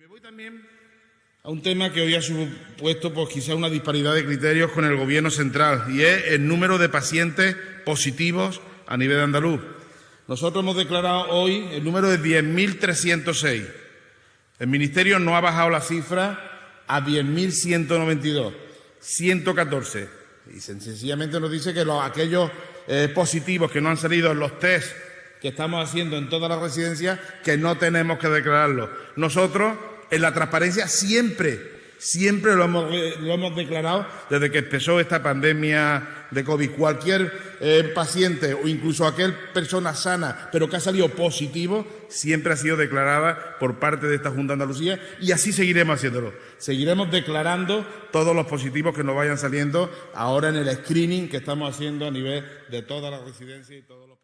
Me voy también a un tema que hoy ha supuesto pues, quizá una disparidad de criterios con el Gobierno central y es el número de pacientes positivos a nivel de andaluz. Nosotros hemos declarado hoy el número de 10.306. El Ministerio no ha bajado la cifra a 10.192, 114. Y sencillamente nos dice que los, aquellos eh, positivos que no han salido en los test que estamos haciendo en todas las residencias, que no tenemos que declararlo. Nosotros, en la transparencia, siempre siempre lo hemos, lo hemos, declarado desde que empezó esta pandemia de COVID. Cualquier eh, paciente o incluso aquel persona sana, pero que ha salido positivo, siempre ha sido declarada por parte de esta Junta de Andalucía y así seguiremos haciéndolo. Seguiremos declarando todos los positivos que nos vayan saliendo ahora en el screening que estamos haciendo a nivel de todas las residencias y todos los